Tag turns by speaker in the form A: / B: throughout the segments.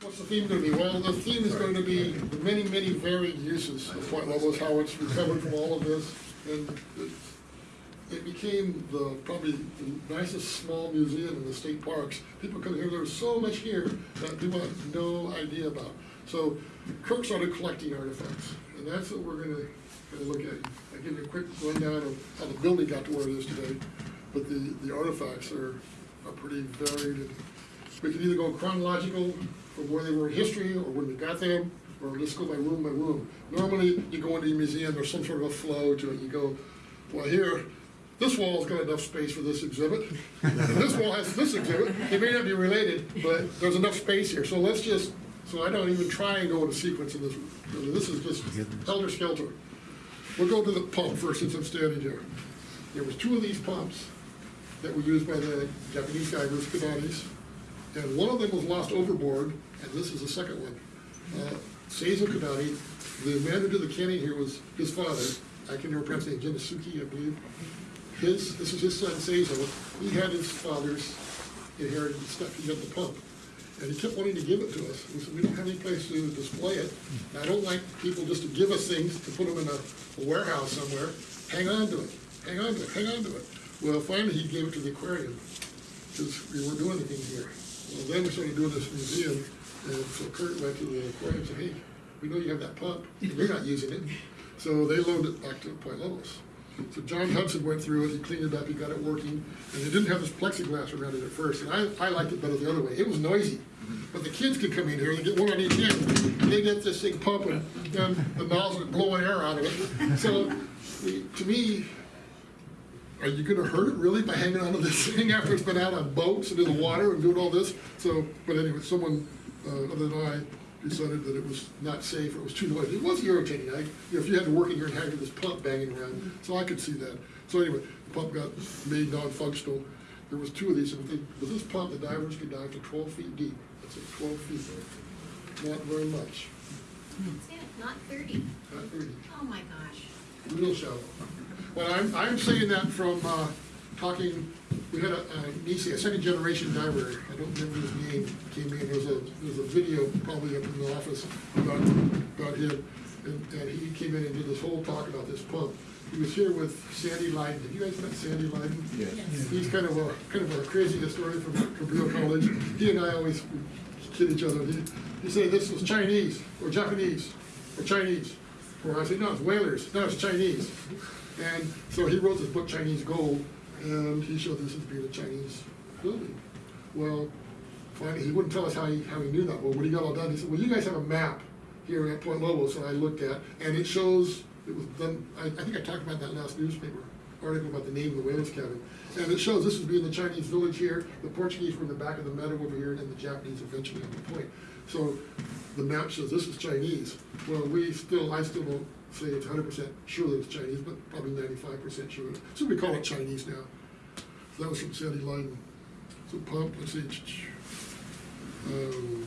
A: What's the theme gonna be? Well, the theme is going to be many, many varied uses of Point Lobos, how it's recovered from all of this. And it- it became the, probably the nicest small museum in the state parks. People come here, there's so much here that people have no idea about. So Kirk started collecting artifacts, and that's what we're gonna, gonna look at. I give you a quick rundown of how the building got to where it is today, but the, the artifacts are, are pretty varied. We can either go chronological from where they were in history, or when we got them, or let's go by room by room. Normally, you go into a museum, there's some sort of a flow to it, you go, well, here, this wall's got enough space for this exhibit, this wall has this exhibit, It may not be related, but there's enough space here, so let's just, so I don't even try and go in a sequence in this, this is just helter skelter. We'll go to the pump first, since I'm standing here. There was two of these pumps that were used by the Japanese divers, Kananis, and one of them was lost overboard, and this is the second one. Uh, Seizo Kodani, the man who did the canning here was his father, I can never pronounce his name, Genisuke, I believe. His, this is his son Seizo, he had his father's inherited stuff, he had the pump. And he kept wanting to give it to us, we said, we don't have any place to display it. And I don't like people just to give us things, to put them in a a warehouse somewhere, hang on to it, hang on to it, hang on to it. Well, finally, he gave it to the aquarium, because we weren't doing anything here. Well, then we started doing this museum, and so Kurt went to the aquarium and said, hey, we know you have that pump, and you're not using it. So they loaned it back to Point Lobos. So John Hudson went through it, he cleaned it up, he got it working, and it didn't have this plexiglass around it at first, and I, I liked it better the other way. It was noisy. But the kids could come in here, they get one on each end, they get this thing pumping, and the nozzle blowing air out of it. So, to me, are you gonna hurt it really by hanging onto this thing after it's been out on boats and in the water and doing all this? So, but anyway, someone, uh, other than I, decided that it was not safe, it was too noisy. It was irritating, I, you know, if you had to work in here and have this pump banging around, so I could see that. So anyway, the pump got made non-functional. There was two of these, and with this pump, the divers could dive to twelve feet deep. That's it, twelve feet, not very much,
B: That's it, not thirty.
A: not very
B: Oh my gosh.
A: real shallow. Well, I'm, I'm saying that from, uh, talking, we had a, a Nisei, a second generation diver, I don't remember his name, came in, there's a, there's a video probably up in the office about, about him. And, and he came in and did this whole talk about this pump. He was here with Sandy Lydon, have you guys met Sandy Lydon?
C: Yes.
A: He's kind of a, kind of a crazy historian from Cabrillo College. He and I always kid each other. He, he said this was Chinese or Japanese or Chinese. Or I said, no, it's whalers. No, it's Chinese. And so he wrote this book, Chinese Gold, and he showed this as being a Chinese building. Well, finally, he wouldn't tell us how he, how he knew that. Well, when he got all done, he said, well, you guys have a map here at Point Lobos, and I looked at, and it shows, it was done, I, I think I talked about that last newspaper article about the name of the whales cabin. And it shows this would be in the Chinese village here, the Portuguese were in the back of the meadow over here, and the Japanese eventually on the point. So the map shows this is Chinese. Well, we still, I still don't say it's hundred percent sure that it's Chinese, but probably ninety-five percent sure. So we call it Chinese now. So that was from Sandy Lydon. So pump, let's see. Um,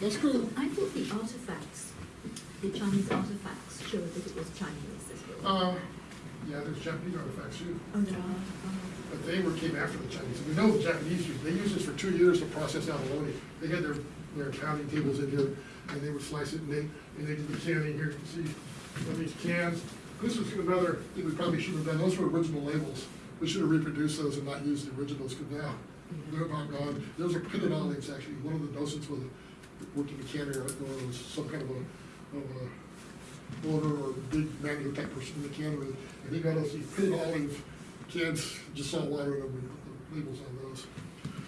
A: Let's
D: I thought the artifacts, the Chinese artifacts showed that it was Chinese as well.
A: uh, yeah, there's Japanese artifacts too.
D: Oh, there are, oh.
A: But they were, came after the Chinese. We know the Japanese used, they used this for two years to process abalone. They had their, their pounding tables in here, and they would slice it, and they, and they did the canning here, you can see some of these cans. This was another thing we probably should have done, those were original labels. We should have reproduced those and not used the originals, because now, they're about gone. Those are pitted olives, actually. One of the docents was, worked in the cannery, or was some kind of a, of a owner or big manual type person in the cannery, and he got us these pitted olive cans, just salt water, and we put the labels on those.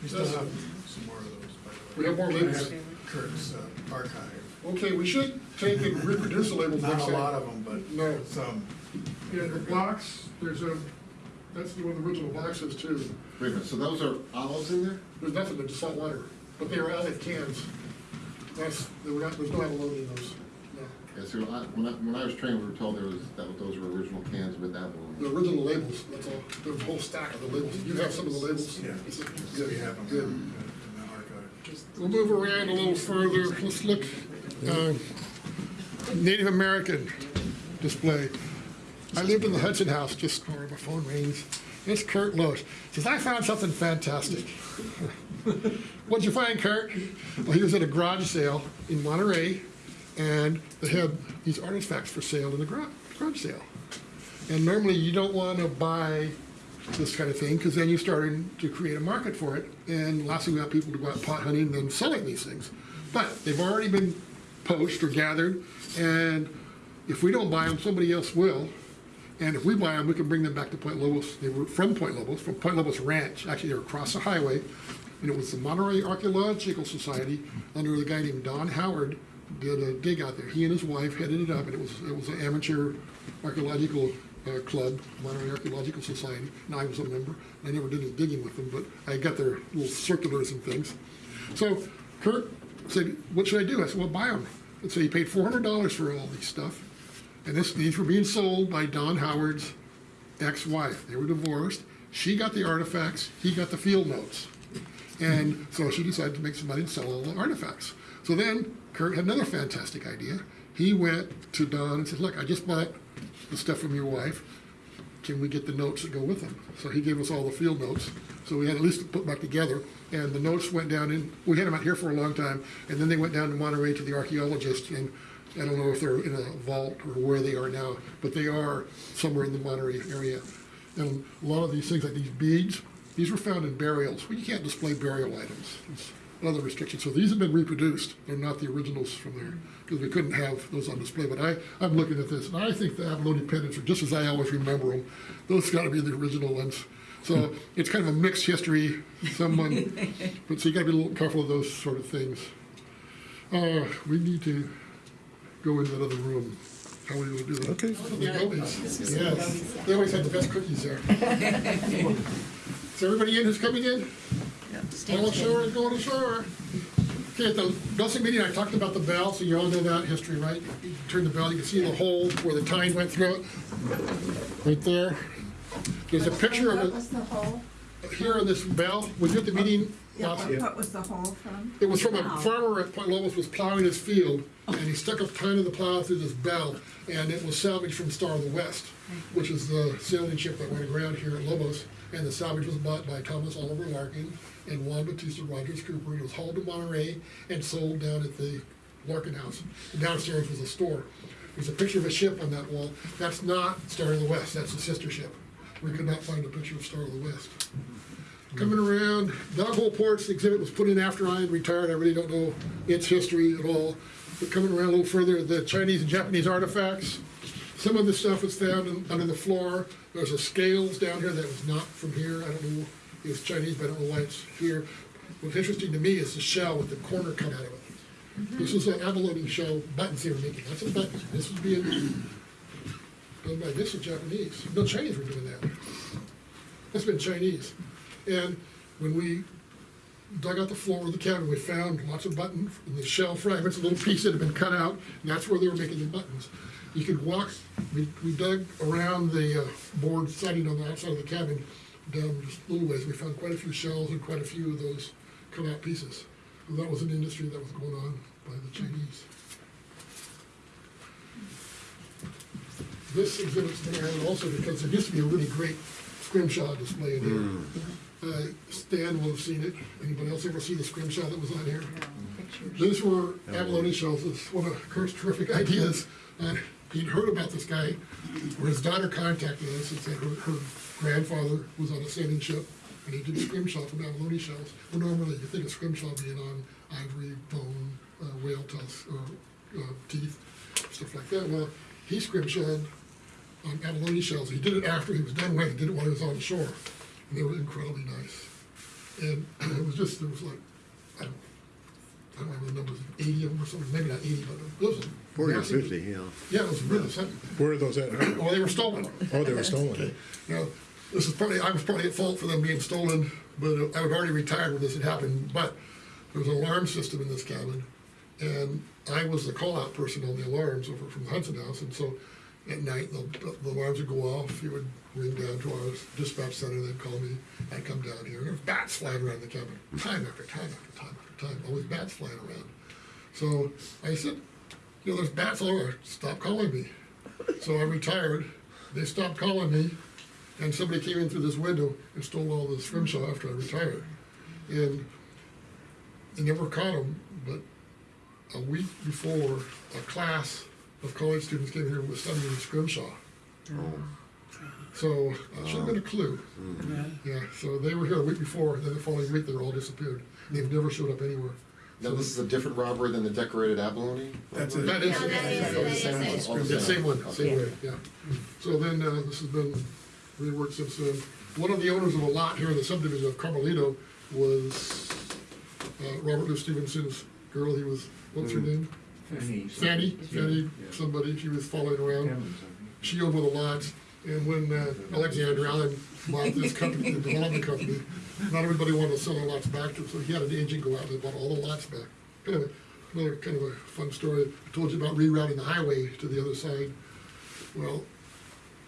C: We still have some more of those, by the way.
A: We have more labels?
C: I have Kurt's uh, archive.
A: Okay, we should take and reproduce the labels
C: Not a
A: time.
C: lot of them, but
A: No.
C: some.
A: Yeah, the box, there's a, that's the one the original box is too.
E: Wait a minute, so those are olives in there?
A: There's nothing, but just salt water, but they are olive cans. That's, they were not, there's no abalone in those, no.
E: Yeah, so I, when I, when I was trained, we were told there was, that those were original cans with that
A: The
E: one.
A: original labels, that's all. There's a whole stack of the labels. You have some of the labels?
C: Yeah,
A: Good,
C: we have them
A: good.
C: in the archive.
A: We'll move around a little further. Let's look, uh, Native American display. I lived in the Hudson House, just, or my phone rings. It's Kurt Loesch. Says, I found something fantastic. What'd you find, Kurt? Well, he was at a garage sale in Monterey, and they had these artifacts for sale in the garage, sale. And normally you don't want to buy this kind of thing because then you're starting to create a market for it. And last thing we want people to go out pot hunting and then selling these things. But they've already been poached or gathered, and if we don't buy them, somebody else will. And if we buy them, we can bring them back to Point Lobos. They were from Point Lobos, from Point Lobos Ranch. Actually, they were across the highway. And it was the Monterey Archaeological Society under a guy named Don Howard did a dig out there. He and his wife headed it up, and it was it was an amateur archaeological uh, club, Monterey Archaeological Society. And I was a member. I never did any digging with them, but I got their little circulars and things. So Kurt said, "What should I do?" I said, "Well, buy them." And so he paid four hundred dollars for all these stuff. And this, these were being sold by Don Howard's ex-wife. They were divorced. She got the artifacts, he got the field notes. And so she decided to make some money and sell all the artifacts. So then Kurt had another fantastic idea. He went to Don and said, look, I just bought the stuff from your wife. Can we get the notes that go with them? So he gave us all the field notes. So we had at least to put back together. And the notes went down in, we had them out here for a long time. And then they went down to Monterey to the archaeologist. And I don't know if they're in a vault or where they are now, but they are somewhere in the Monterey area. And a lot of these things, like these beads, these were found in burials. Well, you can't display burial items. It's another restrictions. So these have been reproduced. They're not the originals from there because we couldn't have those on display. But I, I'm looking at this, and I think the abalone pendants are just as I always remember them. Those got to be the original ones. So it's kind of a mixed history. Someone, but so you got to be a little careful of those sort of things. Uh, we need to go into that other room. How are we going to do that?
F: Okay.
A: The Gobies. Yes, they always had the best cookies there. Is everybody in who's coming in? All ashore is going ashore. Okay, at the Dulce meeting, I talked about the bell, so you all know that history, right? You turn the bell, you can see the hole where the tine went through it. Right there. There's a picture of
G: What
A: it
G: was the hole?
A: here on this bell. Was you at the meeting?
G: Yeah,
A: last-
G: what- what was the hole from?
A: It was from a farmer at Point Lobos was plowing his field, and he stuck a tine of the plow through this bell, and it was salvaged from Star of the West, which is the sailing ship that went aground here at Lobos. And the salvage was bought by Thomas Oliver Larkin and Juan Bautista Rogers Cooper. It was hauled to Monterey and sold down at the Larkin House. And downstairs was a store. There's a picture of a ship on that wall. That's not Star of the West, that's a sister ship. We could not find a picture of Star of the West coming around. Dog Hole Ports exhibit was put in after I had retired. I really don't know its history at all. But coming around a little further, the Chinese and Japanese artifacts. Some of the stuff was found under the floor. There's a scales down here that was not from here. I don't know. It was Chinese, but I don't know why it's here. What's interesting to me is the shell with the corner cut out of it. This is an abalone shell buttons they were making. That's a button. This was being done by this is Japanese. No, Chinese were doing that. That's been Chinese. And when we dug out the floor of the cabin, we found lots of button, in the shell fragments, a little piece that had been cut out, and that's where they were making the buttons. You could walk, we, we dug around the uh, board siding on the outside of the cabin, down just a little ways, we found quite a few shells and quite a few of those cut out pieces. And that was an industry that was going on by the Chinese. This exhibit's there also because there used to be a really great scrimshaw display in here. Uh, Stan will have seen it. Anybody else ever see the scrimshaw that was on here? These were abalone shells. It's one of Kurt's terrific ideas. Uh, he'd heard about this guy, where his daughter contacted us and said her, her grandfather was on a sailing ship, and he did scrimshaw from abalone shells. Well, normally you think of scrimshaw being on ivory, bone, uh, whale tusk, or uh, teeth, stuff like that. Well, he scrimshawed on abalone shells. He did it after he was done with it. He did it while he was on shore, and they were incredibly nice. And it was just there was like I don't, I don't remember the numbers, eighty of them or something. Maybe not eighty, but it was a
F: Forty or fifty, yeah.
A: Yeah, it was really something.
F: Where are those at?
A: Well, they were stolen.
F: Oh, they were stolen.
A: Now, this is probably, I was probably at fault for them being stolen, but I was already retired when this had happened. But there was an alarm system in this cabin, and I was the call-out person on the alarms over from the Hudson House. And so at night, the, the alarms would go off. He would ring down to our dispatch center, they'd call me. I'd come down here, and there was bats flying around the cabin, time after time after time after time, always bats flying around. So I said, you know, there's bats all over. Stop calling me. So I retired. They stopped calling me. And somebody came in through this window and stole all the scrimshaw after I retired. And they never caught him, but a week before, a class of college students came here and was studying scrimshaw. Oh. So, uh, should have been a clue. Yeah, so they were here a week before, then the following week, they were all disappeared. They've never showed up anywhere.
E: Now, this is a different robbery than the decorated abalone?
C: That's
E: robbery?
C: it.
A: That is.
B: No, that is-
E: that is it. The
A: same one, same way, yeah. So then, uh, this has been reworked since then. One of the owners of a lot here in the subdivision of Carmelito was, uh, Robert Louis Stevenson's girl, he was, what's her name? Fanny, Fanny, Fanny, somebody, she was following around. She owned one of the lots, and when uh, Alexander Allan bought this company, the development company, not everybody wanted to sell their lots back to him, so he had an agent go out and bought all the lots back. Kind of, a- another kind of a fun story, I told you about rerouting the highway to the other side. Well,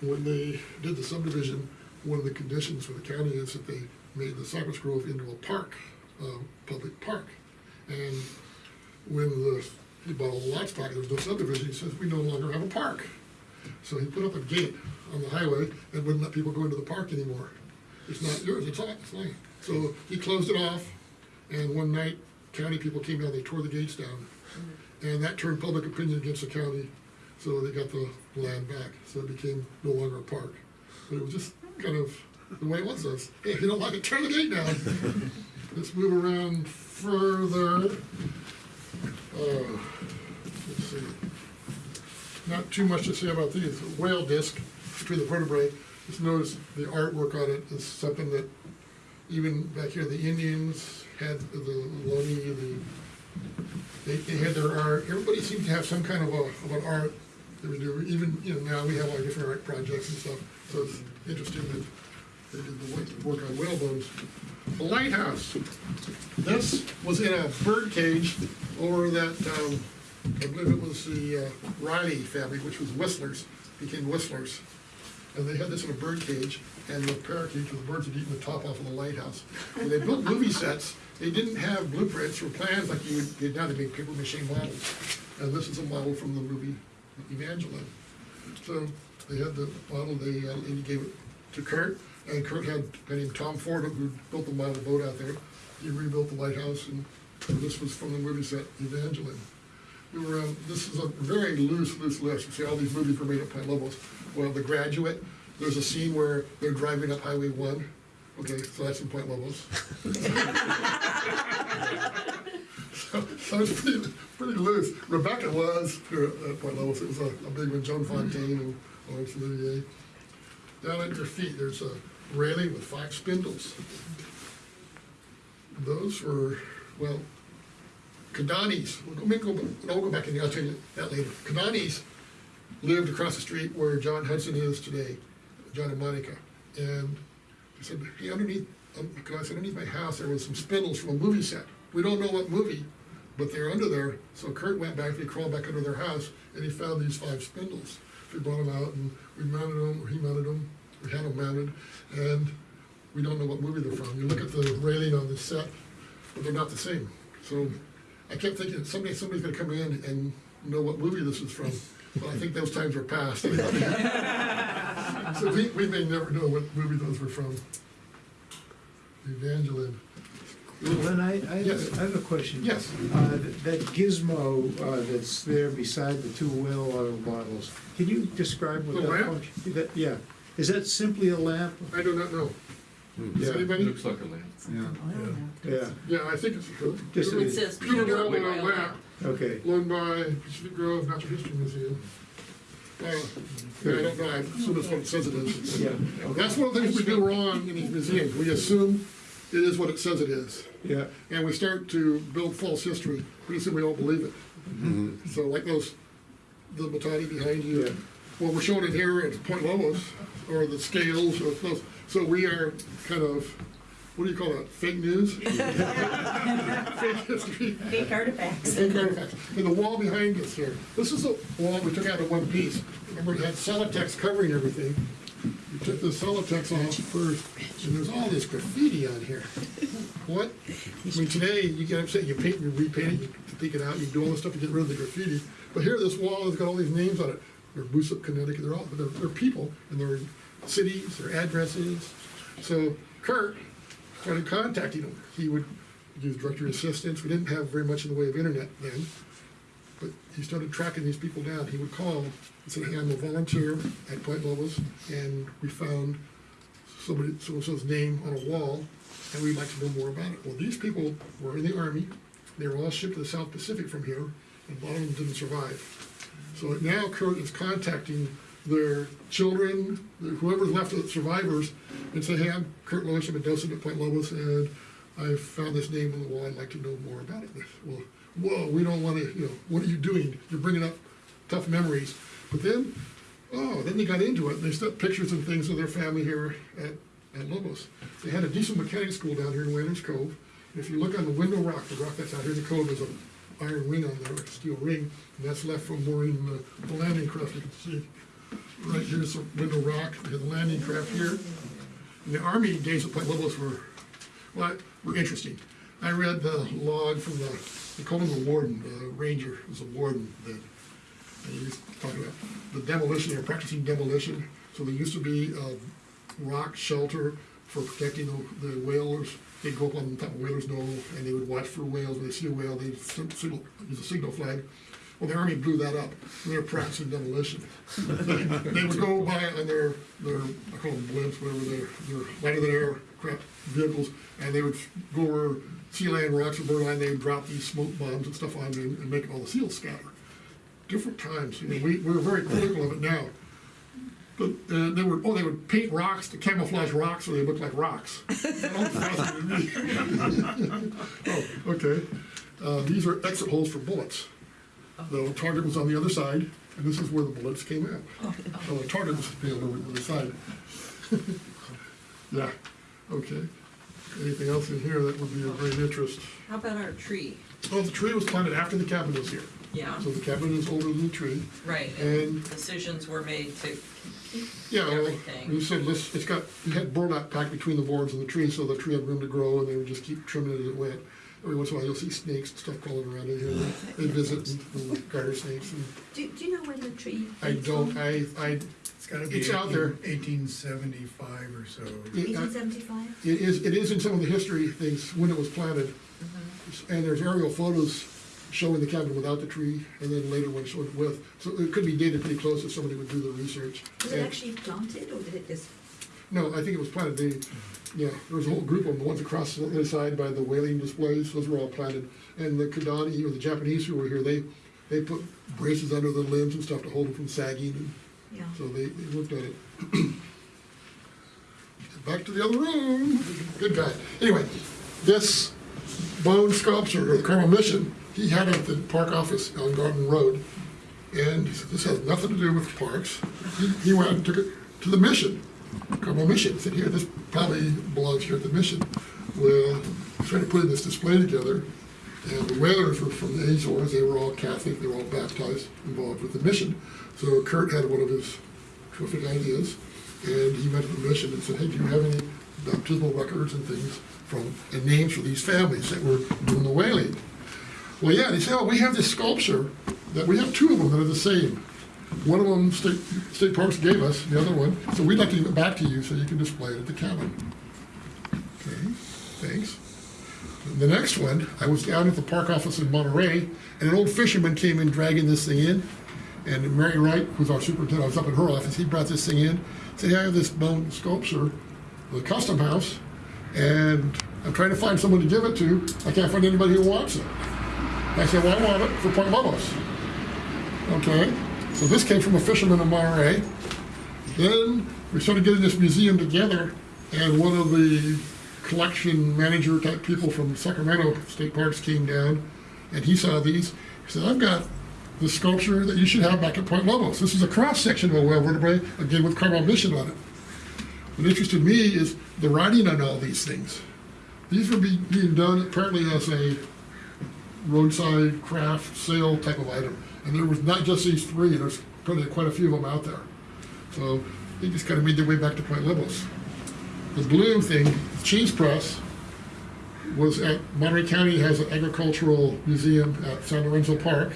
A: when they did the subdivision, one of the conditions for the county is that they made the Cypress Grove into a park, uh, public park. And when the, he bought all the lots back, there was no subdivision, he says, we no longer have a park. So he put up a gate on the highway and wouldn't let people go into the park anymore. It's not yours, it's all, it's mine. So he closed it off, and one night, county people came down, they tore the gates down. And that turned public opinion against the county, so they got the land back, so it became no longer a park. But it was just kind of the way it was, hey, if you don't like it, turn the gate down. Let's move around further. Uh, Let's see not too much to say about these. Whale disc between the vertebrae, just notice the artwork on it is something that even back here, the Indians had the Ohlone, the, they, they had their art. Everybody seemed to have some kind of a, of an art that we do. Even, you know, now we have our different art projects and stuff, so it's interesting that they did the work- work on whale bones. The lighthouse, this was in a bird cage over that, um, I believe it was the uh, Riley family, which was whistlers, became whistlers. And they had this in a bird cage, and the parakeets, the birds had eaten the top off of the lighthouse. When they built movie sets, they didn't have blueprints or plans like you would get now, they made paper mache models. And this is a model from the movie Evangeline. So they had the model, they, uh, and gave it to Kurt, and Kurt had a guy named Tom Ford who built the model boat out there. He rebuilt the lighthouse, and this was from the movie set Evangeline. We were, um, this is a very loose, loose list. You see, all these movies were made at Point Lobos. Well, The Graduate, there's a scene where they're driving up Highway One. Okay, so that's in Point Lobos. So, it's pretty, pretty loose. Rebecca was here at Point Lobos. It was a, a big one, Joan Fontaine and Laurence Olivier. Down at your feet, there's a railing with five spindles. Those were, well, Kodanis, we'll go, go, I'll go back and I'll tell you that later. Kodanis lived across the street where John Hudson is today, John and Monica. And he said, hey, underneath, um, underneath my house, there was some spindles from a movie set. We don't know what movie, but they're under there. So Kurt went back, he crawled back under their house, and he found these five spindles. We brought them out, and we mounted them, or he mounted them, we had them mounted, and we don't know what movie they're from. You look at the railing on the set, but they're not the same. So I kept thinking, someday somebody's gonna come in and know what movie this is from. But I think those times are past. So we, we may never know what movie those were from. The Evangeline.
F: Len, I, I
A: Yes.
F: have, I have a question.
A: Yes.
F: Uh, th- that gizmo, uh, that's there beside the two whale oil bottles, can you describe what
A: The
F: that
A: lamp?
F: function? That, yeah, is that simply a lamp?
A: I do not know. Does
F: Yeah.
A: anybody?
G: Looks like a lamp.
F: Yeah,
A: Yeah, Yeah, I think it's.
F: Just a-
H: It says
A: Pure
H: pure
A: oil
H: oil
A: lamp,
F: okay.
A: loaned by Pacific Grove Natural History Museum. Uh, yeah, I don't know, I assume that's what it says it is.
F: Yeah,
A: That's one of the things we do wrong in these museums. We assume it is what it says it is.
F: yeah,
A: and we start to build false history, pretty soon we don't believe it. Mm-hmm. So like those, the metate behind you,
F: Yeah.
A: you, what we're showing it here at Point Lobos, or the scales, or those, so we are kind of, what do you call that, fake news? Fake history.
H: Fake artifacts.
A: Fake artifacts. And the wall behind us here, this is a wall we took out in one piece. Remember, it had Celotex covering everything. We took the Celotex off first, and there's all this graffiti on here. What? I mean, today, you get upset, you paint, you repaint it, you take it out, you do all this stuff to get rid of the graffiti. But here, this wall has got all these names on it. They're Boosop, Connecticut, they're all, they're, they're people, and they're cities, their addresses. So Kurt started contacting them. He would use directory assistance. We didn't have very much in the way of internet then. But he started tracking these people down. He would call and say, hey, I'm a volunteer at Point Lobos, and we found somebody, so-and-so's name on a wall, and we'd like to know more about it. Well, these people were in the Army. They were all shipped to the South Pacific from here, and a lot of them didn't survive. So now Kurt is contacting their children, whoever's left of the survivors, and say, hey, I'm Kurt Lois, I'm a docent at Point Lobos, and I found this name on the wall, I'd like to know more about it. Well, whoa, we don't wanna, you know, what are you doing? You're bringing up tough memories. But then, oh, then they got into it, they stuck pictures and things of their family here at, at Lobos. They had a decent mechanic school down here in Whalers Cove. If you look on the window rock, the rock that's out here in the cove, there's an iron ring on there, a steel ring, and that's left from mooring the, the landing craft, you can see. Right here's the window rock, the landing craft here. And the Army days at Point Lobos were, well, were interesting. I read the log from the, they called him the warden, the ranger, it was a warden then. And he was talking about the demolition, they were practicing demolition. So there used to be a rock shelter for protecting the, the whalers. They'd go up on top of whalers knoll and they would watch for whales. When they see a whale, they'd sig- signal, use a signal flag. Well, the army blew that up. and They were practicing demolition. They would go by on their, their, I call them blimps, whatever, their, their lighter than aircraft vehicles, and they would go over Sea Lion Rocks or Bird Island, they would drop these smoke bombs and stuff on them and make all the seals scatter. Different times, you know, we, we're very critical of it now. But, uh, they would, oh, they would paint rocks to camouflage rocks so they looked like rocks. Oh, okay. Uh, these are exit holes for bullets. The target was on the other side, and this is where the bullets came out. So the target was on the other side. Yeah, okay. Anything else in here that would be of great interest?
G: How about our tree?
A: Oh, the tree was planted after the cabin was here.
G: Yeah,
A: So the cabin is older than the tree.
G: right,
A: And-
G: and decisions were made to,
A: Yeah, well,
G: Everything.
A: you said, let's, it's got, you had burlap packed between the boards and the tree, so the tree had room to grow, and they would just keep trimming it as it went. Every once in a while, you'll see snakes and stuff crawling around in here, they visit, and- and garter snakes, and
D: Do, do you know when the tree?
A: I don't? I, I,
C: It's gotta be
A: It's out there.
C: eighteen seventy-five or so.
A: it,
D: Eighteen seventy-five?
A: it is, it is in some of the history things, when it was planted. Mm-hmm. And there's aerial photos showing the cabin without the tree, and then later one showing it with, so it could be dated pretty close if somebody would do the research.
D: Was it
A: And-
D: actually planted or did it just?
A: No, I think it was planted, they, mm. yeah, there was a whole group of them, the ones across the other side by the whaling displays, those were all planted. And the Kodani, or the Japanese who were here, they, they put braces under the limbs and stuff to hold them from sagging, and So they, they looked at it. Back to the other room, good guy. Anyway, this bone sculpture, of Carmel Mission, he had it at the park office on Garden Road. And he said, this has nothing to do with parks. He, he went and took it to the mission, Carmel Mission, said, here, this probably belongs here at the mission. Well, trying to put this display together, and the Whalers were from the Azores, they were all Catholic, they were all baptized, involved with the mission. So Kurt had one of his terrific ideas, and he went to the mission and said, hey, do you have any baptismal records and things from, and names for these families that were doing the whaling? Well, yeah, they said, oh, we have this sculpture, that we have two of them that are the same. One of them State, State Parks gave us, the other one, so we'd like to give it back to you so you can display it at the cabin. Okay, thanks. The next one, I was down at the park office in Monterey, and an old fisherman came in dragging this thing in. And Mary Wright, who's our superintendent, I was up in her office, he brought this thing in, said, hey, I have this bone sculpture, the custom house, and I'm trying to find someone to give it to. I can't find anybody who wants it. I said, well, I want it for Point Lobos. Okay, so this came from a fisherman in Monterey. Then we started getting this museum together, and one of the collection manager type people from Sacramento State Parks came down, and he saw these. He said, I've got the sculpture that you should have back at Point Lobos. This is a cross section of a whale vertebrae, again with Carmel Mission on it. What interested me is the writing on all these things. These were be- being done apparently as a roadside craft sale type of item. And there was not just these three, there's probably quite a few of them out there. So they just kind of made their way back to Point Lobos. The blue thing, cheese press, was at Monterey County has an agricultural museum at San Lorenzo Park,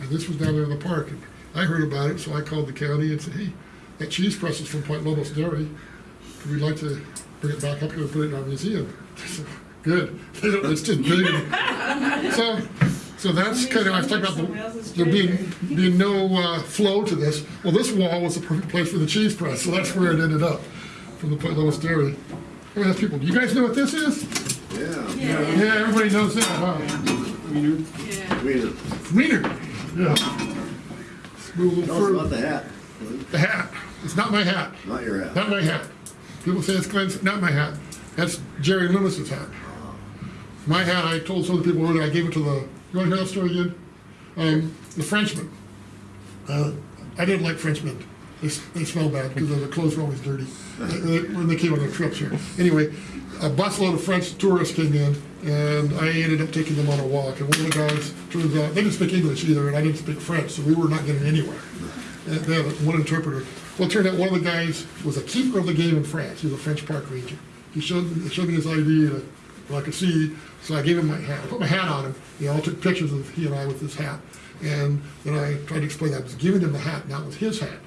A: and this was down there in the park. And I heard about it, so I called the county and said, hey, that cheese press is from Point Lobos Dairy. We'd like to bring it back up here and put it in our museum. Good, it's just big. So, so that's kind of, I was talking about the, there being, being no uh, flow to this. Well, this wall was the perfect place for the cheese press, so that's where it ended up, from the Point Lobos Dairy. I mean, people, do you guys know what this is?
H: Yeah.
A: Yeah, everybody knows that, huh?
H: Wiener.
A: Wiener, yeah. Let's move a
H: Tell us about the hat.
A: The hat, it's not my hat.
H: Not your hat.
A: Not my hat. People say it's Glenn's, not my hat. That's Jerry Loomis's hat. My hat, I told some of the people earlier, I gave it to the, you wanna hear that story again? Um, the Frenchman. Uh, I didn't like Frenchmen. They, they smell bad because their clothes were always dirty when they came on their trips here. Anyway, a busload of French tourists came in and I ended up taking them on a walk. And one of the guys, turns out, they didn't speak English either and I didn't speak French, so we were not getting anywhere. Uh, They had one interpreter. Well, it turned out one of the guys was a keeper of the game in France. He was a French park ranger. He showed, showed me his ID and I could see, so I gave him my hat. I put my hat on him. They all took pictures of he and I with his hat. And then I tried to explain that I was giving him the hat, not with his hat.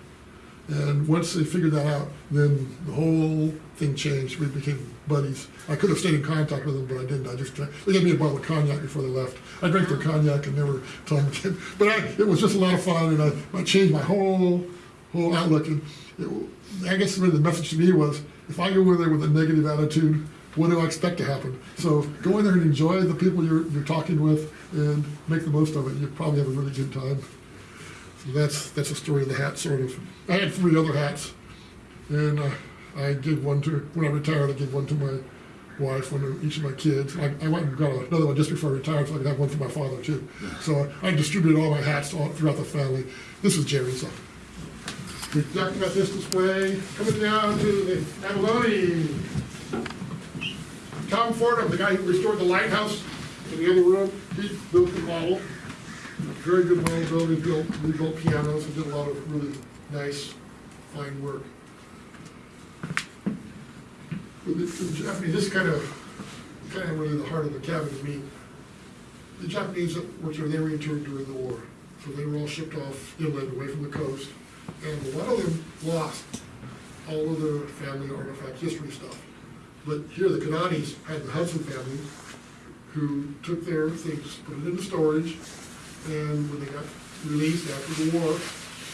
A: And once they figured that out, then the whole thing changed. We became buddies. I could have stayed in contact with them, but I didn't. I just drank. They gave me a bottle of cognac before they left. I drank their cognac and never told them again. But I, it was just a lot of fun, and I, I changed my whole whole outlook. And it, I guess really the message to me was, if I go in there with a negative attitude, what do I expect to happen? So go in there and enjoy the people you're, you're talking with, and make the most of it. You probably have a really good time. So that's, that's the story of the hat, sort of. I had three other hats, and uh, I gave one to, when I retired, I gave one to my wife, one to each of my kids. I, I went and got another one just before I retired, so I could have one for my father too. So I distributed all my hats all throughout the family. This is Jerry's. So. We talked about this display, coming down to the abalone. Tom Fordham, the guy who restored the lighthouse in the other room, he built the model. Very good builder, built, rebuilt pianos, and did a lot of really nice, fine work. With the- the Japanese, this kind of, kind of really the heart of the cabin to me. The Japanese that worked there, they were interned during the war, so they were all shipped off inland, away from the coast. And a lot of them lost all of their family artifact history stuff. But here, the Kananis had the Hudson family, who took their things, put it into storage, and when they got released after the war,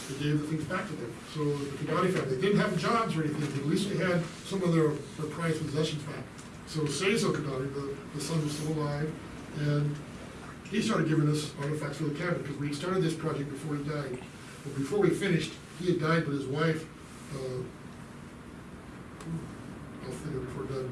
A: they gave the things back to them. So the Kodani family, they didn't have jobs or anything, but at least they had some of their, their prized possessions back. So Seizo Kodani, the, the son was still alive, and he started giving us artifacts for the cabin, because we started this project before he died. But before we finished, he had died, but his wife, uh, I'll it before done.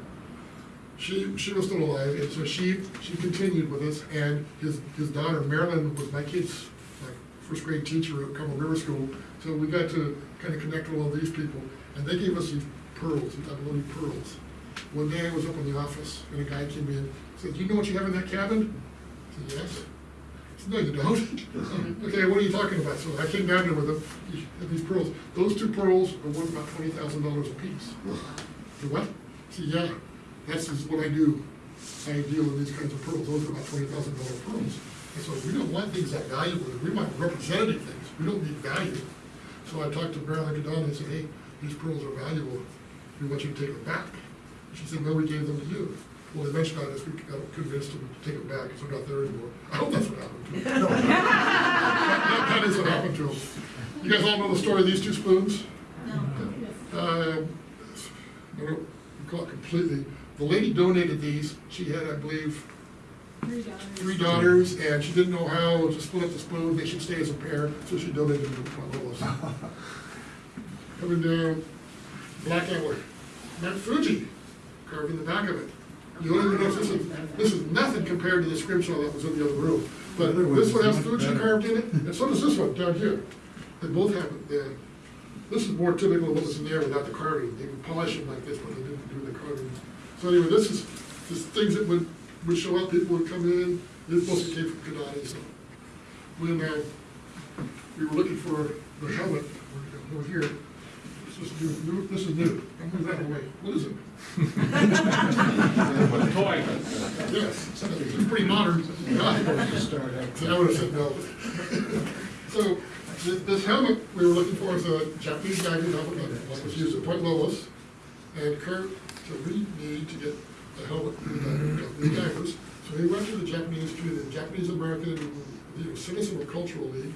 A: She, she was still alive, and so she, she continued with us, and his, his daughter Marilyn was my kid's, like, first grade teacher at Carmel River School. So we got to kind of connect with all these people, and they gave us these pearls, these abalone pearls. One day I was up in the office, and a guy came in, said, do you know what you have in that cabin? I said, yes. I said, no, you don't. Okay, what are you talking about? So I came down there with them, these- these pearls. Those two pearls are worth about twenty thousand dollars a piece. What? See, yeah, that's just what I do. I deal with these kinds of pearls. Those are about twenty thousand dollar pearls. And so we don't want things that valuable. We want representative things. We don't need value. So I talked to Marilyn Cadon and said, hey, these pearls are valuable. We want you to take them back. She said, well, we gave them to you. Well, eventually I just got convinced them to take them back, so they're not there anymore. I hope that's what happened to them. No. That that is what happened to them. You guys all know the story of these two spoons? Um, I don't recall it completely. The lady donated these. She had, I believe, three daughters, and she didn't know how to split up the spoon. They should stay as a pair, so she donated them to Point Willis. Coming down, Black Antler, Mount Fuji, carved in the back of it. You don't even know if this is, this is nothing compared to the scrimshaw that was in the other room. But this one has Fuji carved in it, and so does this one down here. They both have it there. This is more typical of what was in there without the carving. They would polish them like this, but they didn't do the carving. So anyway, this is, this things that would, would show up, people would come in, it mostly came from Kodani, so. When, uh, we were looking for the helmet, over here, this is new, new, this is new, I'll move that away, what is it?
I: Toy.
A: Yes, it's pretty modern. I would have said no. So, This, this helmet we were looking for is a Japanese diving helmet, like was used at Point Lobos. And Kurt, so we need to get a helmet for the divers. So he went to the Japanese, to the Japanese American you know, Citizen of Cultural League.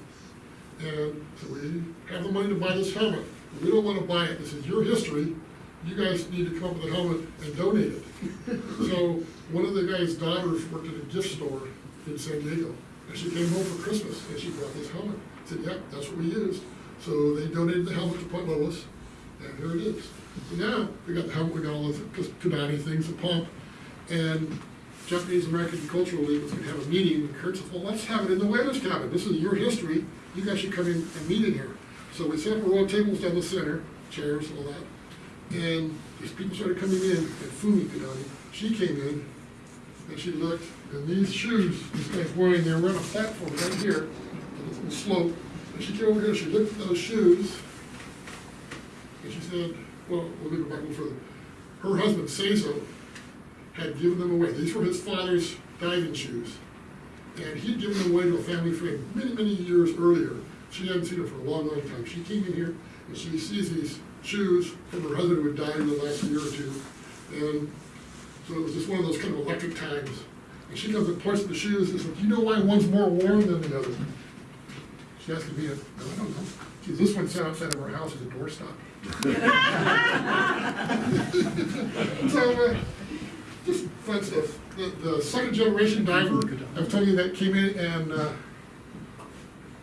A: And so we have the money to buy this helmet. We don't wanna buy it, this is your history, you guys need to come up with a helmet and donate it. So, one of the guy's daughters worked at a gift store in San Diego, and she came home for Christmas, and she brought this helmet. Said, yep, that's what we used. So they donated the helmet to Point Lobos, and here it is. So now, we got the helmet, we got all the Kodani things, the pump, and Japanese American Cultural League was gonna have a meeting, and Kurt said, well, let's have it in the whalers cabin, this is your history, you guys should come in and meet in here. So we set up a row of tables down the center, chairs, all that, and these people started coming in, and Fumi Kodani, she came in, and she looked, and these shoes, this guy's wearing, they're on a platform right here, on little slope, and she came over here, she looked at those shoes, and she said, well, let me go back a little further. Her husband, Seizo, had given them away. These were his father's diving shoes. And he'd given them away to a family friend many, many years earlier. She hadn't seen them for a long, long time. She came in here and she sees these shoes from her husband who had died in the last year or two. And so it was just one of those kind of electric times. And she comes and points at the shoes and says, do you know why one's more warm than the other? She asked me, I don't know. This one sat outside of our house as a doorstop. So, uh, just fun stuff. The, the second generation diver, I've told you that came in and, uh,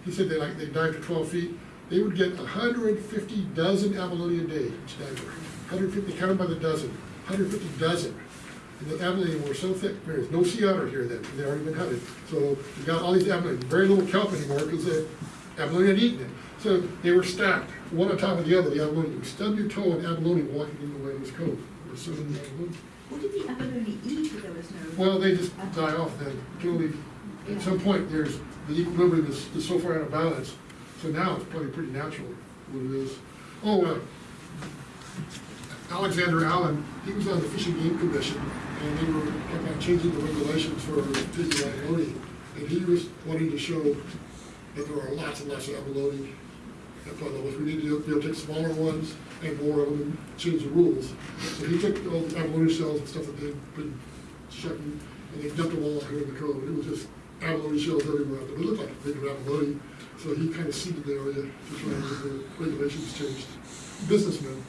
A: he said they like, they dived to twelve feet. They would get hundred fifty dozen abalone a day, each diver. Hundred fifty, counted by the dozen, hundred fifty dozen. And the abalone were so thick, there's no sea otter here then, they'd already been hunted. So we got all these abalone, very little kelp anymore, because the abalone had eaten it. So they were stacked, one on top of the other, the abalone, you stub your toe in abalone walking in the Whalers Cove. Were so many abalone.
D: What did the abalone eat if there was no?
A: Well, they just die off then, totally, at some point, there's, the equilibrium is, is so far out of balance, so now it's probably pretty natural what it is. Oh, uh, Alexander Allan, he was on the Fish and Game Commission, and they were talking about changing the regulations for taking abalone, and he was wanting to show that there are lots and lots of abalone Lobos. We need to be able to take smaller ones and more of them and change the rules. So he took all the abalone shells and stuff that they'd been checking, and they dumped them all out here in the cove. It was just abalone shells everywhere. It looked like bigger abalone, so he kind of seeded the area to try and get the regulations changed. Businessman.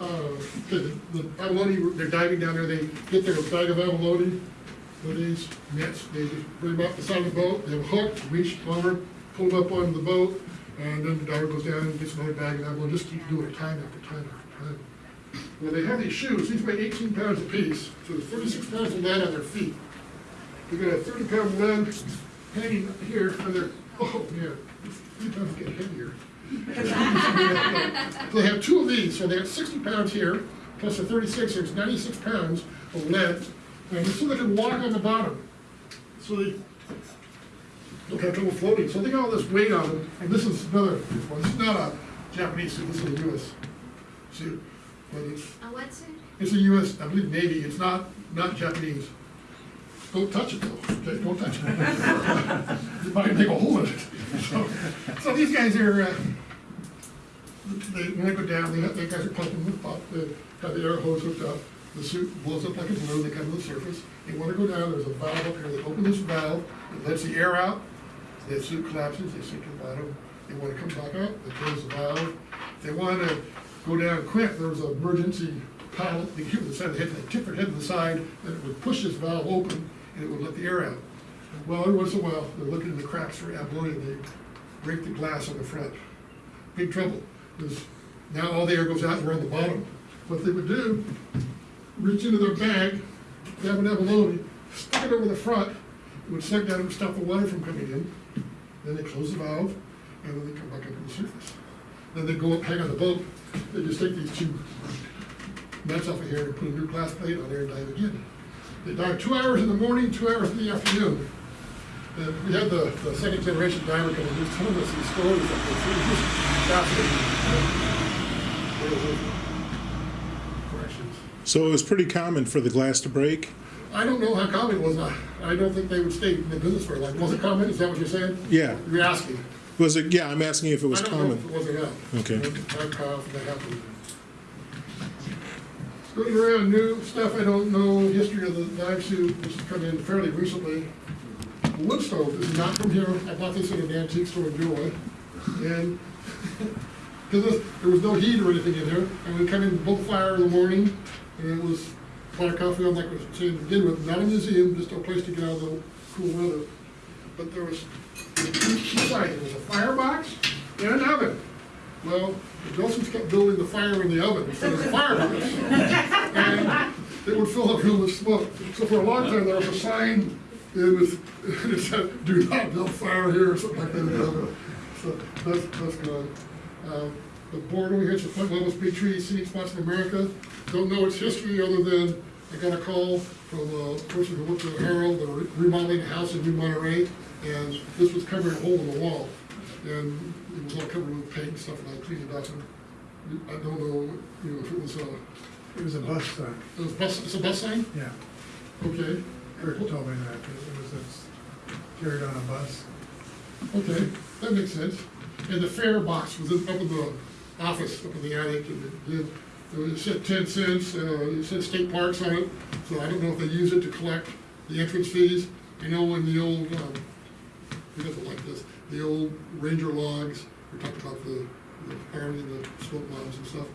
A: Uh, the the abalone, they're diving down there, they get their bag of abalone, with these nets, they bring them up the side of the boat, they have a hook, reach over, pull them up onto the boat, and then the diver goes down and gets another bag of abalone, just keep doing it time after time after time. Well, they have these shoes, these weigh eighteen pounds apiece, so there's thirty-six pounds of lead on their feet. They got a thirty pound lead hanging here on their, oh, yeah, three pounds get heavier. So they have two of these, so they have sixty pounds here, plus the thirty-six, there's ninety-six pounds of lead, and so they can walk on the bottom. So they don't have trouble floating, so they got all this weight on them, and this is another, well, this is not a Japanese suit, this is a US suit, but it's,
B: A what suit?
A: it's a US, I believe Navy, it's not, not Japanese. Don't touch it though, okay, don't touch it. You might make a hole in it. So, so these guys are, uh, they, when they go down, they, they guys are pumping the pop, they have the air hose hooked up, the suit blows up like a balloon, they come to the surface. They wanna go down, there's a valve up here, they open this valve, it lets the air out, the suit collapses, they sink to the bottom. They wanna come back up, they close the valve. If they wanna go down quick, there was an emergency pilot, they keep the side they tip their head to the side, and it would push this valve open, and it would let the air out. Well, every once in a while, they're looking in the cracks for abalone, and they break the glass on the front. Big trouble, because now all the air goes out and we're on the bottom. What they would do, reach into their bag, grab an abalone, stick it over the front, it would suck down and stop the water from coming in. Then they close the valve, and then they come back up to the surface. Then they go up, hang on the boat, they just take these two nuts off of here and put a new glass plate on there and dive again. They dive two hours in the morning, two hours in the afternoon. And we had the, the second generation diver come and just telling us these stories it was just fascinating. Corrections.
I: So it was pretty common for the glass to break?
A: I don't know how common it was, I, I don't think they would stay in the business for like, was it common, is that what you're saying?
I: Yeah.
A: You're asking.
I: Was it, yeah, I'm asking if it was
A: I don't know if
I: common.
A: it wasn't.
I: Okay.
A: I'm powerful, that happened. Going around new stuff, I don't know, history of the knife suit, this has come in fairly recently. The Wood stove is not from here, I bought this at an antique store in Gilroy, and, because there was no heat or anything in here, and we come in, built fire in the morning, and it was fire coffee on, like I was saying to begin with, not a museum, just a place to get out of the cool weather. But there was, two there was a firebox and an oven. Well, the Gosens kept building the fire in the oven instead of the firebox. And it would fill the room with smoke. So for a long time, there was a sign, it was, it said, do not build fire here, or something like that. So that's, that's good. Um, The board over here, it's the Point Lobos Big Tree Scenic Spots in America. Don't know its history other than I got a call from a person who worked at Harold, they were remodeling a house in New Monterey, and this was covering a hole in the wall. And it was all covered with paint and stuff, and I cleaned it up, and I don't know, you know, if it was a,
C: It was a bus stop,
A: it was bus, it's a bus sign?
C: yeah.
A: Okay.
C: Eric told me that, it was, a- carried on a bus.
A: Okay, that makes sense. And the fare box was in- up in the office, up in the attic, and it did, it said ten cents, uh, it said state parks on it, so I don't know if they use it to collect the entrance fees. I know in the old, um, who doesn't like this, the old Ranger logs, we talked about the, the firemen and the smoke bombs and stuff.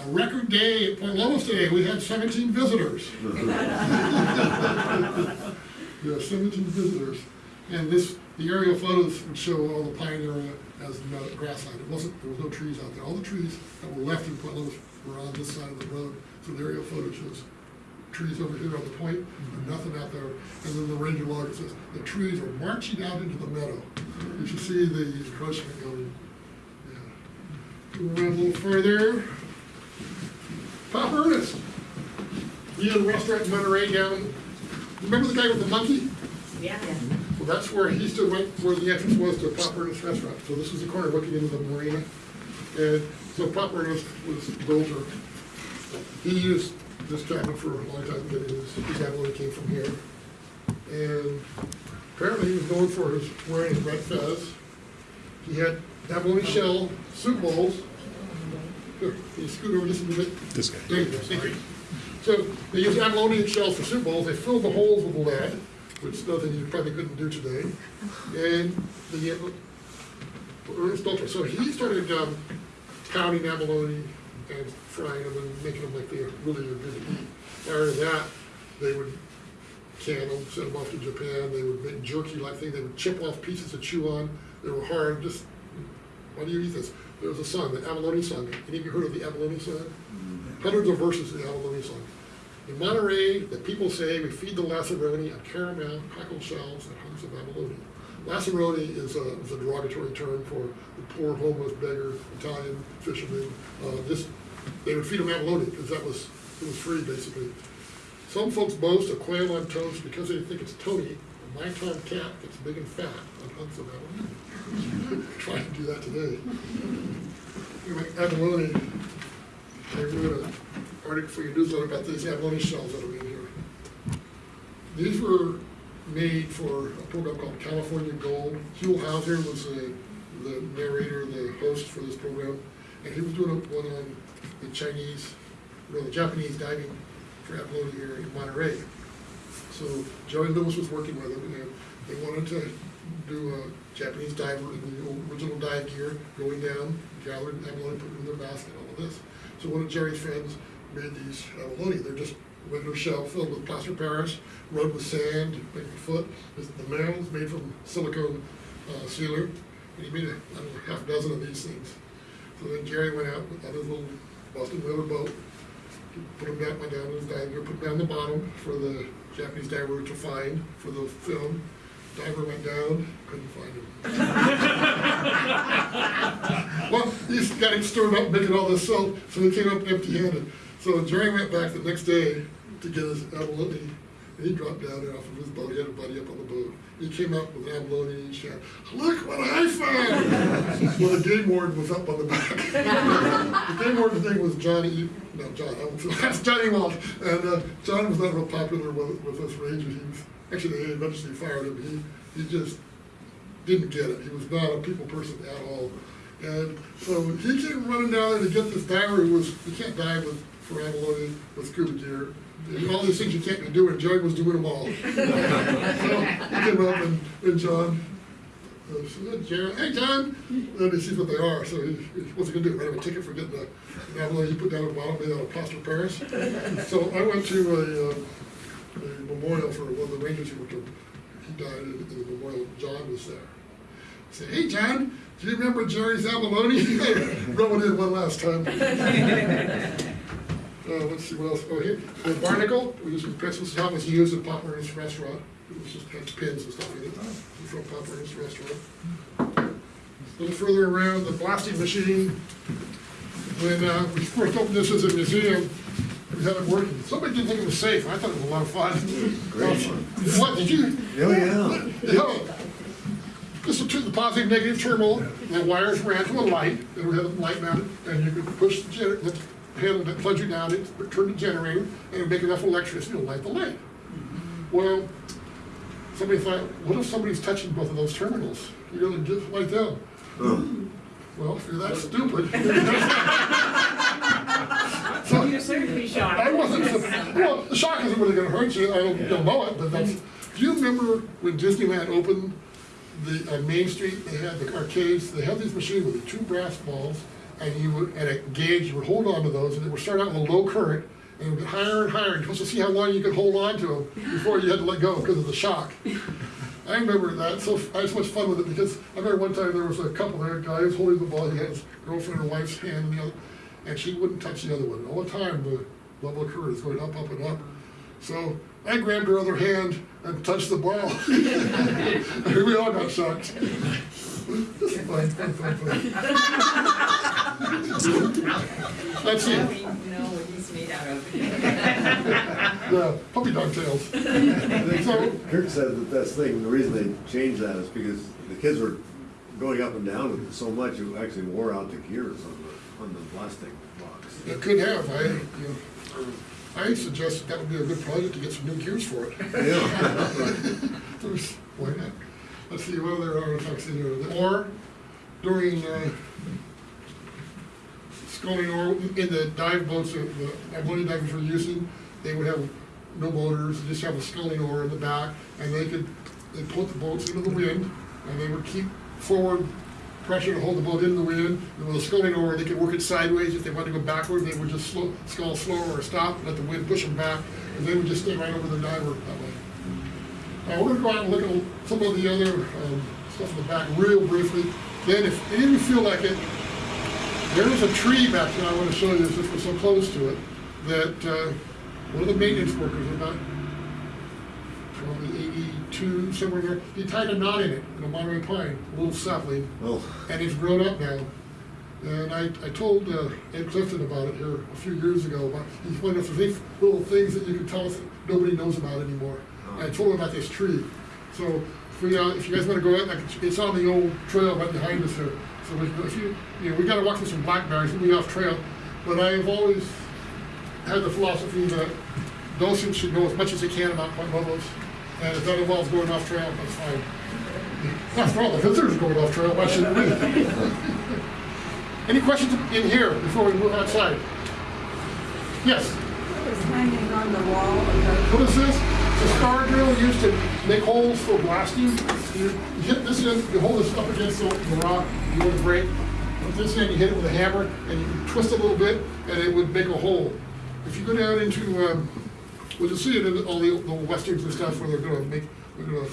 A: A record day at Point Lobos today, we had seventeen visitors. Yeah, seventeen visitors. And this, the aerial photos would show all the pine area as no grassland. It wasn't, there was no trees out there. All the trees that were left in Point Lobos were on this side of the road. So the aerial photo shows trees over here on the point, and mm-hmm. nothing out there. And then the ranger log says, the trees are marching out into the meadow. You should see the encroachment going. Yeah. Go around a little further. Pop Ernest. He had a restaurant in Monterey down, remember the guy with the monkey?
B: Yeah.
A: Well, that's where he still went, where the entrance was to Pop Ernest Restaurant. So this is the corner looking into the marina. And so Pop Ernest was Doelter. He used this cabin for a long time, getting his, his abalone came from here. And apparently he was known for his wearing his red fez. He had abalone shell soup bowls. Here, you scoot over just a little bit?
I: This guy.
A: There you go. So they use abalone shells for soup bowls, they filled the holes with lead, which is nothing you probably couldn't do today. And the, uh, Ernest Doelter, so he started um, pounding abalone and frying them and making them like they really are good to eat. To that, they would can them, send them off to Japan, they would make jerky like thing, they would chip off pieces to chew on, they were hard, just, why do you eat this? There was a song, the abalone song, any of you heard of the abalone song? Hundreds of verses in the abalone song. In Monterey, the people say we feed the lazzaroni on caramel, crackle shells, and hunks of abalone. Lazzaroni is a, is a derogatory term for the poor homeless beggar Italian fisherman. Uh, this, they would feed them abalone because that was, it was free basically. Some folks boast of quail on toast because they think it's Tony, a nine-time cat gets big and fat on hunks of abalone. Trying to do that today. Anyway, abalone, I wrote an article for your newsletter about these abalone shells that are in here. These were made for a program called California Gold. Huell Howser was the, the narrator, the host for this program, and he was doing a- one on the Chinese, or the Japanese diving for abalone here in Monterey. So Joey Lewis was working with them, and they wanted to do a Japanese diver in the original dive gear, going down, gathering abalone, putting them in their basket, all of this. So one of Jerry's friends made these abalone, they're just regular shell filled with plaster Paris, rubbed with sand, a foot. The mantle is made from silicone uh, sealer, and he made a, I don't know, half a dozen of these things. So then Jerry went out with his little Boston Whaler boat, put them down, went down to his dive gear, put them down the bottom for the Japanese diver to find for the film. Diver went down, couldn't find him. Well, he's got him stirred up, making all this salt, so he came up empty-handed. So Jerry went back the next day to get his abalone, and he dropped down there off of his boat, he had a buddy up on the boat. He came up with an abalone and he shouted, look what I found! Well, the game warden was up on the back. The game warden's name was Johnny, no, John, I say, that's Johnny Walt. And, uh, John was not real popular with, with us rangers, he was, actually, they eventually fired him, he, he just didn't get it. He was not a people person at all. And so he came running down there to get this diver who was, you can't dive with, for abalone with scuba gear. And all these things you can't be doing, Jerry was doing them all. So he came up and, and John, uh, said, Jerry, hey, John, and he sees what they are, so he, he- what's he gonna do, write him a ticket for getting the abalone you put down at the bottom, made out of plaster of Paris? So I went to a, uh, a memorial for one of the rangers who worked, he died in the memorial, John was there. I said, hey, John, do you remember Jerry's abalone? Rub it in one last time. Uh, let's see what else, oh, here, the barnacle, we used, this was how it was used at Pop Ernest Restaurant. It was just had pins and stuff in it, from Pop Ernest Restaurant. A little further around, the blasting machine, when, uh, we first opened this as a museum, we had it working. Somebody didn't think it was safe, I thought it was a lot of fun.
H: Great fun.
A: What, did you?
H: Oh, yeah.
A: Yeah. This is to the positive, negative terminal, the wires ran to a light, and we had a light mounted, and you could push the gener, the handle that plugged you down, it would turn the generator, and it make enough electricity to light the lamp. Well, somebody thought, what if somebody's touching both of those terminals? You're gonna just light them. Hmm. Well, if you're that stupid. So,
J: You're certainly shocked.
A: I wasn't, su- well, the shock isn't really gonna hurt you, I don't, don't know it, but that's, do you remember when Disneyland opened the, on Main Street, they had the arcades, they had these machines with the two brass balls, and you would, at a gauge, you would hold on to those, and they would start out with a low current, and it would get higher and higher, and you're supposed to see how long you could hold on to them before you had to let go because of the shock. I remember that, so I had so much fun with it, because I remember one time there was a couple there, a guy was holding the ball, he had his girlfriend and wife's hand in the other, and she wouldn't touch the other one, all the time, the level of current is going up, up, and up. So I grabbed her other hand and touched the ball. We all got shocked. Fun, fun, fun, fun. Let's see,
G: Now we know what he's made out of.
A: the puppy dog tails. So,
H: Kirk said that that's the thing, the reason they changed that is because the kids were going up and down with it so much, it actually wore out the gears on the, on the plastic box.
A: it could have, I, you know, I suggested that would be a good project to get some new gears for it.
H: Yeah.
A: There's, why not? Let's see, what other artifacts in here, the ore during, uh, ore in the dive boats that the abalone divers were using, they would have no motors, they just have a sculling oar in the back, and they could, they put the boats into the wind, and they would keep forward pressure to hold the boat in the wind, and with a sculling oar, they could work it sideways, if they wanted to go backward, they would just slow, scull slower or stop, let the wind push them back, and they would just stay right over the diver that way. Uh, we're gonna go out and look at some of the other, um, stuff in the back real briefly. Then if any of you feel like it, there is a tree back there I wanna show you, this, we're so close to it, that, uh, one of the maintenance workers about probably eighty-two, somewhere there, he tied a knot in it, in a Monterey pine, a little sapling,
H: Well,
A: and it's grown up now. And I, I told uh, Ed Clifton about it here a few years ago, about, he's if there's any little things that you can tell us that nobody knows about anymore. And I told him about this tree. So, if we, uh, if you guys wanna go out, it's on the old trail right behind us here. So if you, you know, we gotta walk through some blackberries, we'll be off trail. But I have always had the philosophy that docents should know as much as they can about Point Lobos. And if that involves going off trail, that's fine. After all, the visitors are going off trail, why shouldn't we? Any questions in here before we move outside? Yes,
J: What was hanging on the wall
A: what is this? A star drill used to make holes for blasting. You hit this end, you hold this up against the the rock, you to break. This end, you hit it with a hammer, and you twist a little bit, and it would make a hole. If you go down into, um, well, you'll see it in all the, the westerns and stuff where they're gonna make, they're gonna,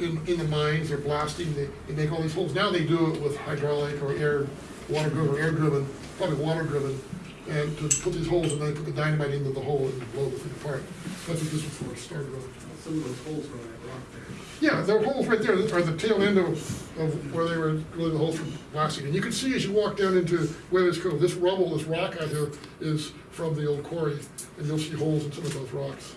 A: in, in the mines, they're blasting, they, they make all these holes. Now they do it with hydraulic or air, water driven, or air driven, probably water driven. And to put these holes, and then put the dynamite into the hole and blow the thing apart. That's what this was for, started off.
C: Some of those holes were that rock there.
A: Yeah, there are holes right there, are the tail end of, of where they were drilling the holes for blasting. And you can see as you walk down into Whalers Cove, this rubble, this rock out here is from the old quarry. And you'll see holes in some of those rocks.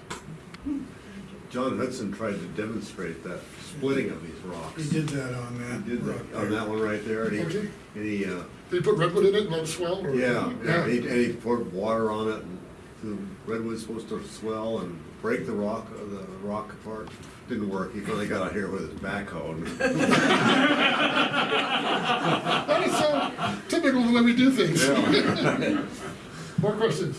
H: John Hudson tried to demonstrate that splitting of these rocks.
C: We did that on that.
H: He did that, on
C: there.
H: that one right there, and
A: Okay.
H: and he, uh,
A: Did you put redwood in it and let it swell? or-
H: yeah, and he, and he poured water on it, and the redwood's supposed to swell and break the rock, uh, the rock apart. Didn't work, he finally got out here with his backhoe.
A: That is so typical of the way we do things.
H: Yeah.
A: More questions?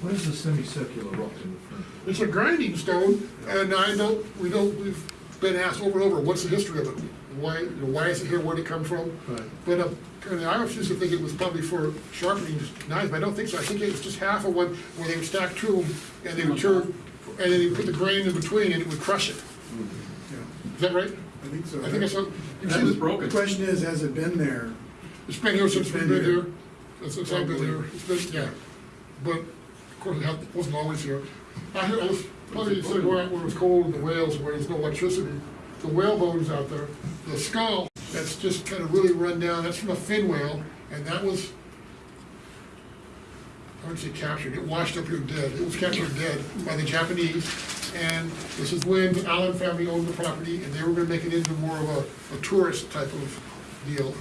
F: What is the semicircular rock in the front?
A: It's a grinding stone, and I don't, we don't, we've been asked over and over, what's the history of it? Why, you know, why is it here, where'd it come from?
F: Right.
A: But, uh, and I was used to think it was probably for sharpening knives, but I don't think so, I think it was just half of one, where they would stack two of them, and they would turn, and then they would put the grain in between, and it would crush it. Is that right?
C: I think so.
A: I think I saw.
C: You That was broken. The question is, has it been there?
A: It's been here since
C: It's
A: we've
C: been
A: been
C: here.
A: here, since since I've been here, it's been, yeah. But, of course, it had- wasn't always here. I heard, I was, probably said where where it was cold in the whales, where there's no electricity. The whale bones out there, the skull, that's just kind of really run down, that's from a fin whale, and that was, I wouldn't say captured, it washed up here dead. It was captured dead by the Japanese. And this is when the Allan family owned the property, and they were gonna make it into more of a, a tourist type of deal.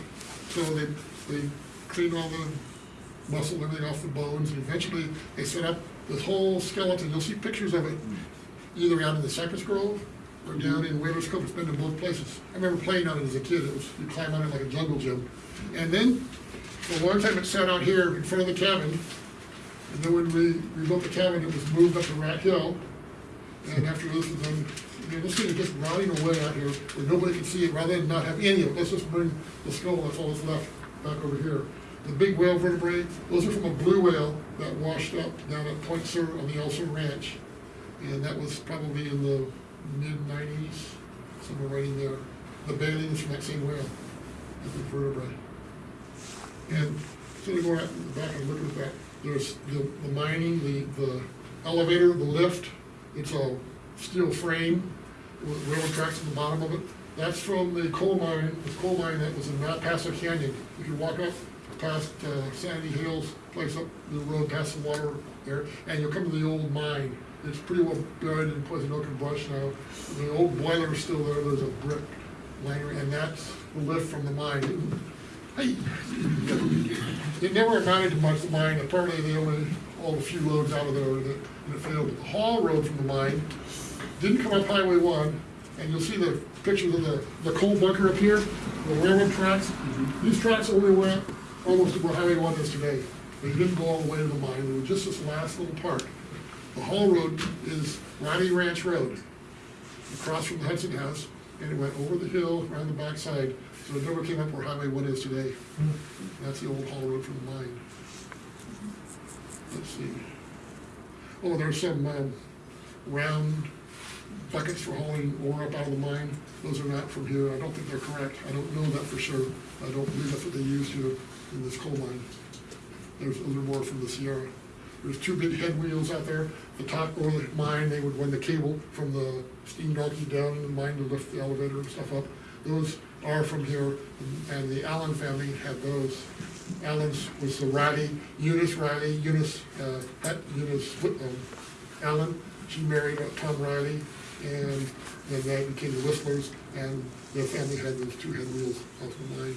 A: So they, they cleaned all the muscle and everything off the bones, and eventually they set up this whole skeleton. You'll see pictures of it either out in the Cypress Grove or down in Whalers Cove. It's been in both places. I remember playing on it as a kid. It was, you climb on it like a jungle gym. And then, for a long time, it sat out here in front of the cabin. And then when we rebuilt the cabin, it was moved up to Rat Hill. And after this you know, this thing is just rotting away out here where nobody can see it, rather than not have any of it. Let's just bring the skull, that's all that's left, back over here. The big whale vertebrae, those are from a blue whale that washed up down at Point Sur on the El Sur Ranch. And that was probably in the mid nineties, somewhere right in there. The that same whale, the big vertebrae. And so to go out in the back and look at that, there's the, the mining, the, the elevator, the lift, it's a steel frame with railroad tracks at the bottom of it. That's from the coal mine, the coal mine that was in Malpaso Canyon. If you walk up past uh, Sandy Hills, place up the road past the water there, and you'll come to the old mine. It's pretty well buried in poison oak and brush now. The old boiler is still there, there's a brick liner, and that's the lift from the mine. Hey, it never amounted to much, the mine, apparently they only hauled a few loads out of there and it, and it failed. The haul road from the mine didn't come up Highway one, and you'll see the pictures of the, the coal bunker up here, the railroad tracks. Mm-hmm. These tracks only went almost to where Highway one is today. They didn't go all the way to the mine, they were just this last little part. The haul road is Ronnie Ranch Road, across from the Hudson House, and it went over the hill, around the backside, so it never came up where Highway one is today. That's the old haul road from the mine. Let's see. Oh, there's some, um, round buckets for hauling ore up out of the mine. Those are not from here. I don't think they're correct. I don't know that for sure. I don't believe that's what they use here in this coal mine. There's, those are more from the Sierra. There's two big head wheels out there. The top of the mine, they would run the cable from the steam donkey down in the mine to lift the elevator and stuff up. Those are from here, and the Allan family had those. Allan's was the Riley, Eunice Riley, Eunice, uh, Eunice, um, Allan. She married uh, Tom Riley, and then that became the Whislers, and their family had those two head wheels off the mine.